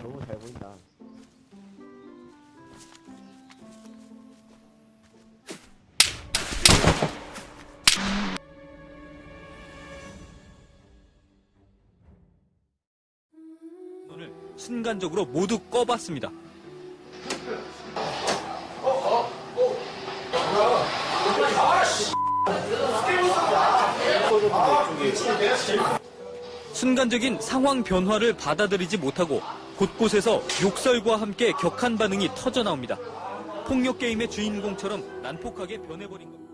잘 보인다. 오늘 순간적으로 모두 꺼봤습니다. 순간적인 상황 변화를 받아들이지 못하고 곳곳에서 욕설과 함께 격한 반응이 터져 나옵니다. 폭력 게임의 주인공처럼 난폭하게 변해버린 겁니다.